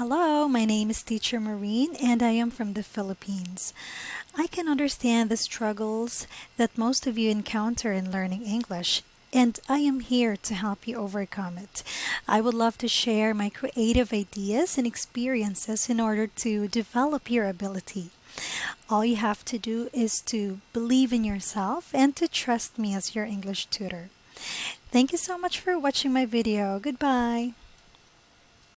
Hello, my name is Teacher Marine and I am from the Philippines. I can understand the struggles that most of you encounter in learning English and I am here to help you overcome it. I would love to share my creative ideas and experiences in order to develop your ability. All you have to do is to believe in yourself and to trust me as your English tutor. Thank you so much for watching my video. Goodbye.